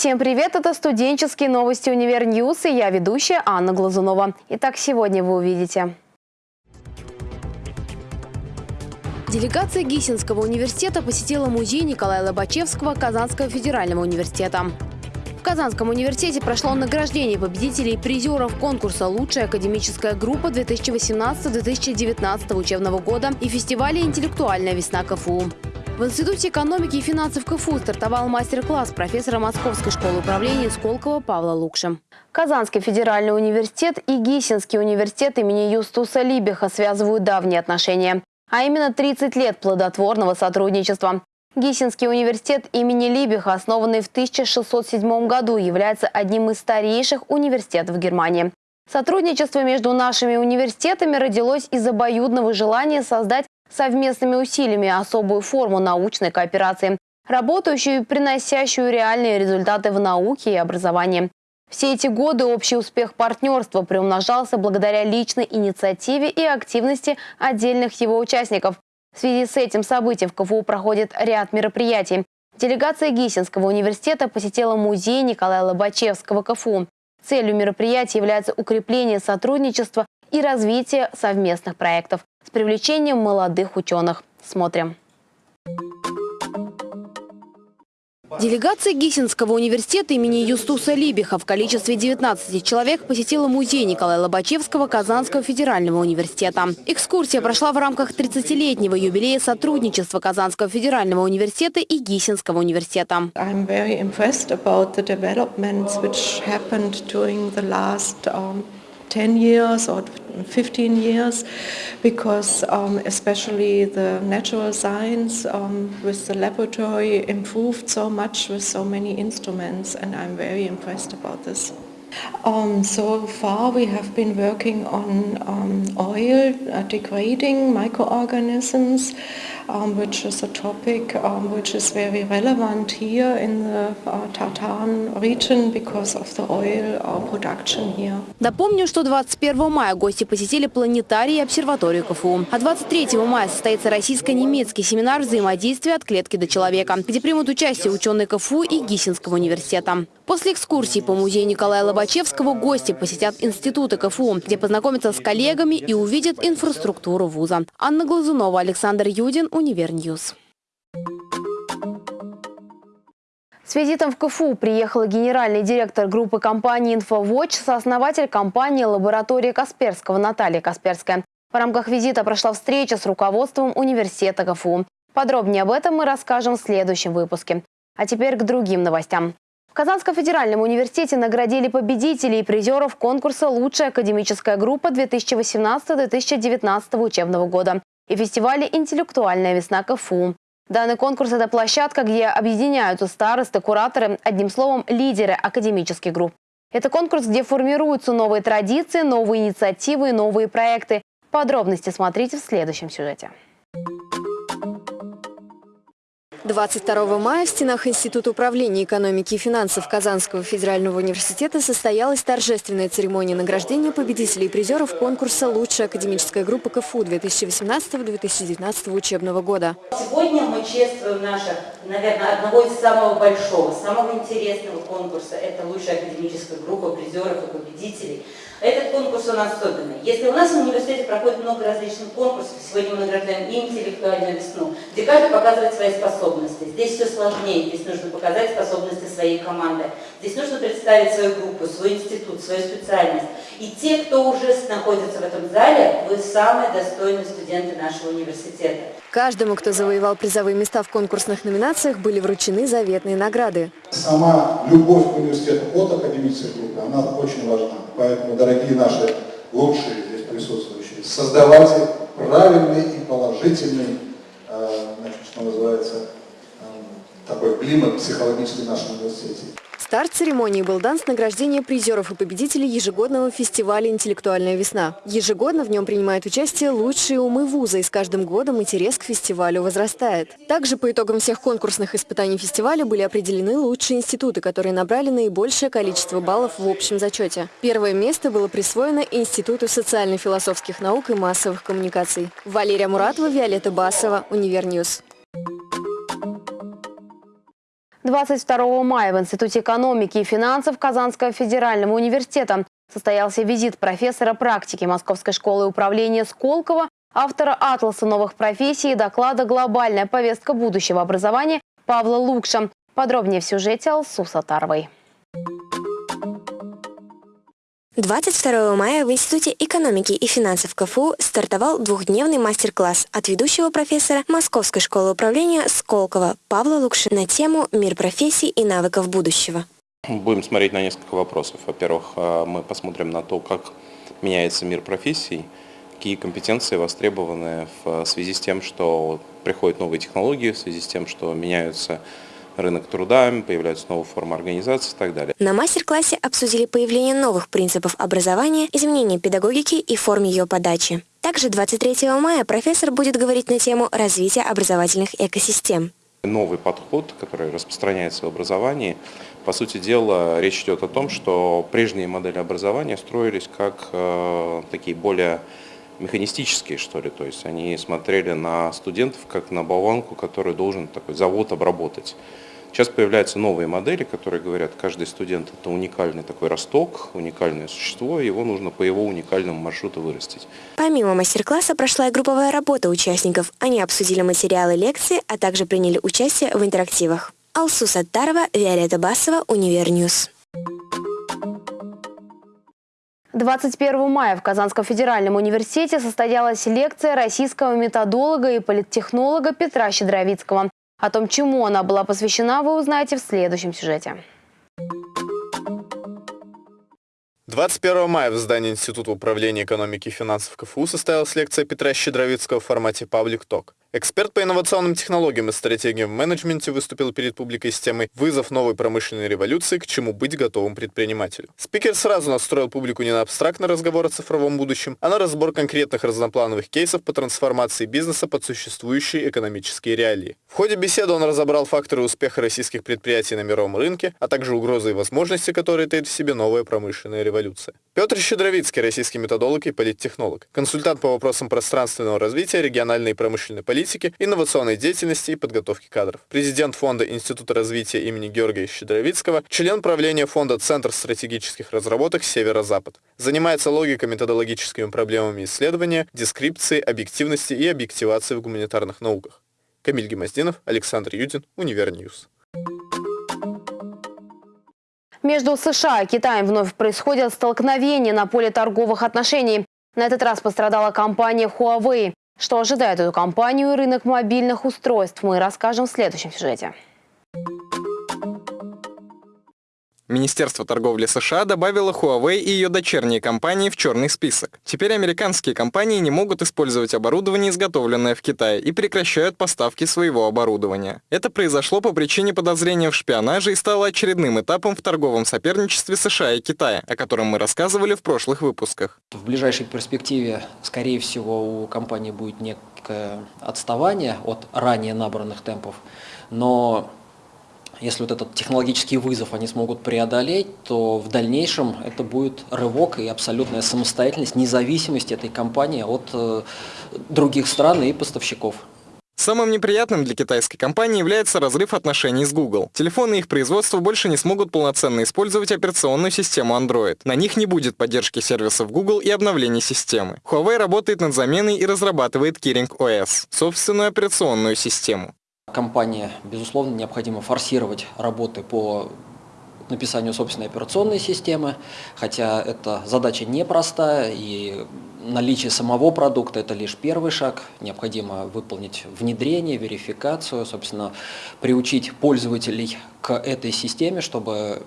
Всем привет! Это студенческие новости «Univer News» и я ведущая Анна Глазунова. Итак, сегодня вы увидите. Делегация Гиссенского университета посетила музей Николая Лобачевского Казанского федерального университета. В Казанском университете прошло награждение победителей и призеров конкурса «Лучшая академическая группа 2018-2019 учебного года» и фестиваля «Интеллектуальная весна КФУ». В Институте экономики и финансов КФУ стартовал мастер-класс профессора Московской школы управления Сколково Павла Лукши. Казанский федеральный университет и Гисинский университет имени Юстуса Либиха связывают давние отношения а именно 30 лет плодотворного сотрудничества. Гисинский университет имени Либиха, основанный в 1607 году, является одним из старейших университетов Германии. Сотрудничество между нашими университетами родилось из обоюдного желания создать совместными усилиями особую форму научной кооперации, работающую и приносящую реальные результаты в науке и образовании. Все эти годы общий успех партнерства приумножался благодаря личной инициативе и активности отдельных его участников. В связи с этим событием в КФУ проходит ряд мероприятий. Делегация Гисинского университета посетила музей Николая Лобачевского КФУ. Целью мероприятия является укрепление сотрудничества и развитие совместных проектов с привлечением молодых ученых. Смотрим. Делегация Гисинского университета имени Юстуса Либиха в количестве 19 человек посетила музей Николая Лобачевского Казанского федерального университета. Экскурсия прошла в рамках 30-летнего юбилея сотрудничества Казанского федерального университета и Гисинского университета. 10 years or 15 years because um, especially the natural science um, with the laboratory improved so much with so many instruments and I'm very impressed about this. Um, so far we have been working on um, oil uh, degrading microorganisms um, which is a topic um, which is very relevant here in the uh, Tatarstan region because of the oil uh, production here. Напомню, что 21 мая гости посетили планетарий и обсерваторию КФУ. А 23 мая состоится российско-немецкий семинар взаимодействия от клетки до человека, где примут участие ученые КФУ и Гиссенского университета. После экскурсии по музею Николая Лобачевского гости посетят институты КФУ, где познакомятся с коллегами и увидят инфраструктуру вуза. Анна Глазунова, Александр Юдин, Univer News. С визитом в КФУ приехала генеральный директор группы компании «Инфовотч», сооснователь компании «Лаборатория Касперского» Наталья Касперская. В рамках визита прошла встреча с руководством университета КФУ. Подробнее об этом мы расскажем в следующем выпуске. А теперь к другим новостям. В Казанском федеральном университете наградили победителей и призеров конкурса «Лучшая академическая группа 2018-2019 учебного года» и фестиваля «Интеллектуальная весна КФУ». Данный конкурс – это площадка, где объединяются старосты, кураторы, одним словом, лидеры академических групп. Это конкурс, где формируются новые традиции, новые инициативы и новые проекты. Подробности смотрите в следующем сюжете. 22 мая в стенах Института управления экономики и финансов Казанского федерального университета состоялась торжественная церемония награждения победителей и призеров конкурса «Лучшая академическая группа КФУ» 2018-2019 учебного года. Сегодня мы чествуем нашего, наверное, одного из самого большого, самого интересного конкурса. Это «Лучшая академическая группа призеров и победителей». Этот конкурс он особенный. Если у нас в университете проходит много различных конкурсов, сегодня мы награждаем и интеллектуальную весну, где каждый показывает свои способности. Здесь все сложнее, здесь нужно показать способности своей команды. Здесь нужно представить свою группу, свой институт, свою специальность. И те, кто уже находится в этом зале, вы самые достойные студенты нашего университета. Каждому, кто завоевал призовые места в конкурсных номинациях, были вручены заветные награды. Сама любовь к университету от академической группы, она очень важна. Поэтому, дорогие наши лучшие здесь присутствующие, создавайте правильный и положительный, э, значит, что называется, э, такой климат психологический в нашем университете. Старт церемонии был дан с награждения призеров и победителей ежегодного фестиваля «Интеллектуальная весна». Ежегодно в нем принимают участие лучшие умы вуза, и с каждым годом интерес к фестивалю возрастает. Также по итогам всех конкурсных испытаний фестиваля были определены лучшие институты, которые набрали наибольшее количество баллов в общем зачете. Первое место было присвоено Институту социально-философских наук и массовых коммуникаций. Валерия Муратова, Виолетта Басова, Univer News. 22 мая в Институте экономики и финансов Казанского федерального университета состоялся визит профессора практики Московской школы управления Сколково, автора «Атласа новых профессий» и доклада «Глобальная повестка будущего образования» Павла Лукша. Подробнее в сюжете Алсу Сатаровой. 22 мая в Институте экономики и финансов КФУ стартовал двухдневный мастер-класс от ведущего профессора Московской школы управления Сколково Павла Лукши на тему «Мир профессий и навыков будущего». Будем смотреть на несколько вопросов. Во-первых, э, мы посмотрим на то, как меняется мир профессий, какие компетенции востребованы в связи с тем, что приходят новые технологии, в связи с тем, что меняются рынок труда, появляются новые формы организации и так далее. На мастер-классе обсудили появление новых принципов образования, изменение педагогики и форм ее подачи. Также 23 мая профессор будет говорить на тему развития образовательных экосистем. Новый подход, который распространяется в образовании, по сути дела, речь идет о том, что прежние модели образования строились как э, такие более механистические, что ли, то есть они смотрели на студентов как на болванку, который должен такой завод обработать. Сейчас появляются новые модели, которые говорят, каждый студент это уникальный такой росток, уникальное существо, его нужно по его уникальному маршруту вырастить. Помимо мастер-класса прошла и групповая работа участников. Они обсудили материалы лекции, а также приняли участие в интерактивах. Алсу Саттарова, Виолетта Басова, Univer News. 21 мая в Казанском федеральном университете состоялась лекция российского методолога и политтехнолога Петра Щедровицкого. О том, чему она была посвящена, вы узнаете в следующем сюжете. 21 мая в здании Института управления экономики и финансов КФУ состоялась лекция Петра Щедровицкого в формате Public Talk. Эксперт по инновационным технологиям и стратегиям в менеджменте выступил перед публикой с темой «Вызов новой промышленной революции. К чему быть готовым предпринимателю». Спикер сразу настроил публику не на абстрактный разговор о цифровом будущем, а на разбор конкретных разноплановых кейсов по трансформации бизнеса под существующие экономические реалии. В ходе беседы он разобрал факторы успеха российских предприятий на мировом рынке, а также угрозы и возможности, которые таит в себе новая промышленная революция. Петр Щедровицкий, российский методолог и политтехнолог, консультант по вопросам пространственного развития, региональной и промышленной политики, инновационной деятельности и подготовки кадров. Президент Фонда Института развития имени Георгия Щедровицкого, член правления Фонда Центр стратегических разработок «Северо-Запад». Занимается логико-методологическими проблемами исследования, дескрипции, объективности и объективации в гуманитарных науках. Камиль Гемоздинов, Александр Юдин, Univer News. Между США и Китаем вновь происходят столкновения на поле торговых отношений. На этот раз пострадала компания Huawei. Что ожидает эту компанию и рынок мобильных устройств, мы расскажем в следующем сюжете. Министерство торговли США добавило Huawei и ее дочерние компании в черный список. Теперь американские компании не могут использовать оборудование, изготовленное в Китае, и прекращают поставки своего оборудования. Это произошло по причине подозрения в шпионаже и стало очередным этапом в торговом соперничестве США и Китая, о котором мы рассказывали в прошлых выпусках. В ближайшей перспективе, скорее всего, у компании будет некое отставание от ранее набранных темпов, но если вот этот технологический вызов они смогут преодолеть, то в дальнейшем это будет рывок и абсолютная самостоятельность, независимость этой компании от э, других стран и поставщиков. Самым неприятным для китайской компании является разрыв отношений с Google. Телефоны их производства больше не смогут полноценно использовать операционную систему Android. На них не будет поддержки сервисов Google и обновления системы. Huawei работает над заменой и разрабатывает Kirin OS, собственную операционную систему. Компании, безусловно, необходимо форсировать работы по написанию собственной операционной системы, хотя эта задача непростая, и наличие самого продукта – это лишь первый шаг. Необходимо выполнить внедрение, верификацию, собственно, приучить пользователей к этой системе, чтобы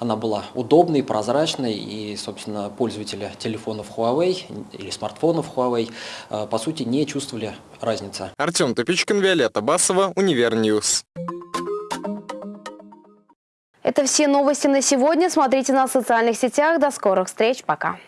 она была удобной, прозрачной, и, собственно, пользователи телефонов Huawei или смартфонов Huawei, э, по сути, не чувствовали разницы. Артем Тупичкин, Виолетта Басова, Univer News. Это все новости на сегодня. Смотрите нас в социальных сетях. До скорых встреч. Пока.